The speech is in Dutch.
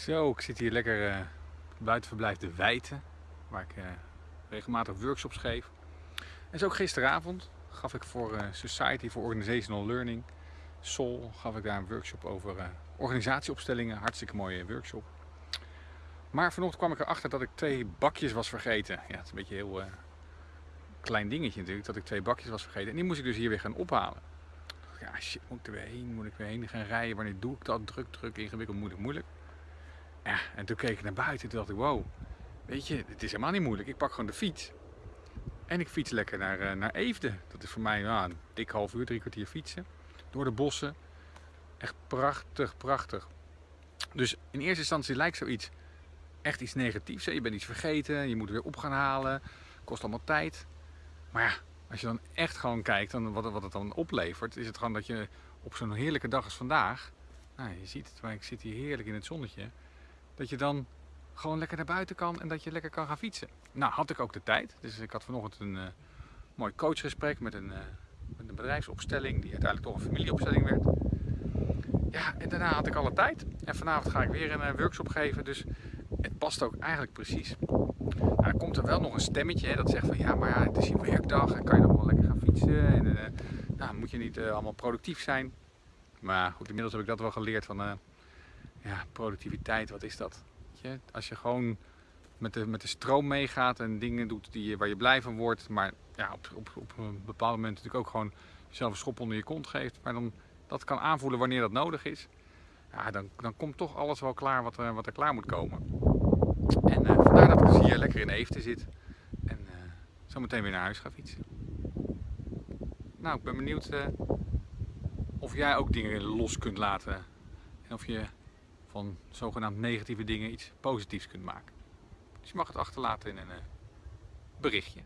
Zo, ik zit hier lekker uh, buitenverblijf De Wijten, waar ik uh, regelmatig workshops geef. En zo ook gisteravond gaf ik voor uh, Society for Organizational Learning, SOL, gaf ik daar een workshop over organisatieopstellingen. Hartstikke mooie workshop. Maar vanochtend kwam ik erachter dat ik twee bakjes was vergeten. Ja, het is een beetje een heel klein dingetje natuurlijk, dat ik twee bakjes was vergeten. En die moest ik dus hier weer gaan ophalen. Ja, shit, moet ik er weer heen? Moet ik weer heen gaan rijden? Wanneer doe ik dat? Druk, druk, ingewikkeld, moeilijk, moeilijk. Ja, en toen keek ik naar buiten en dacht ik, wow, weet je, het is helemaal niet moeilijk. Ik pak gewoon de fiets. En ik fiets lekker naar, uh, naar Eefde. Dat is voor mij nou, een dik half uur, drie kwartier fietsen. Door de bossen. Echt prachtig, prachtig. Dus in eerste instantie lijkt zoiets echt iets negatiefs. Je bent iets vergeten, je moet weer op gaan halen. Kost allemaal tijd. Maar ja, als je dan echt gewoon kijkt dan wat, wat het dan oplevert, is het gewoon dat je op zo'n heerlijke dag als vandaag, nou, je ziet het, maar ik zit hier heerlijk in het zonnetje, dat je dan gewoon lekker naar buiten kan en dat je lekker kan gaan fietsen. Nou, had ik ook de tijd. Dus ik had vanochtend een uh, mooi coachgesprek met een, uh, met een bedrijfsopstelling, die uiteindelijk toch een familieopstelling werd. Ja, en daarna had ik alle tijd. En vanavond ga ik weer een uh, workshop geven, dus het past ook eigenlijk precies. Nou, dan komt er wel nog een stemmetje hè, dat zegt van ja, maar ja, het is je werkdag en kan je dan wel lekker gaan fietsen. En nou, moet je niet allemaal productief zijn. Maar goed, inmiddels heb ik dat wel geleerd van ja, productiviteit, wat is dat? Je, als je gewoon met de, met de stroom meegaat en dingen doet die, waar je blij van wordt, maar ja, op, op, op een bepaald moment natuurlijk ook gewoon jezelf een schop onder je kont geeft, maar dan dat kan aanvoelen wanneer dat nodig is, ja, dan, dan komt toch alles wel klaar wat, uh, wat er klaar moet komen. En uh, vandaar dat ik dus hier lekker in Eefte zit en uh, zo meteen weer naar huis ga fietsen. Nou, ik ben benieuwd of jij ook dingen los kunt laten en of je van zogenaamd negatieve dingen iets positiefs kunt maken. Dus je mag het achterlaten in een uh, berichtje.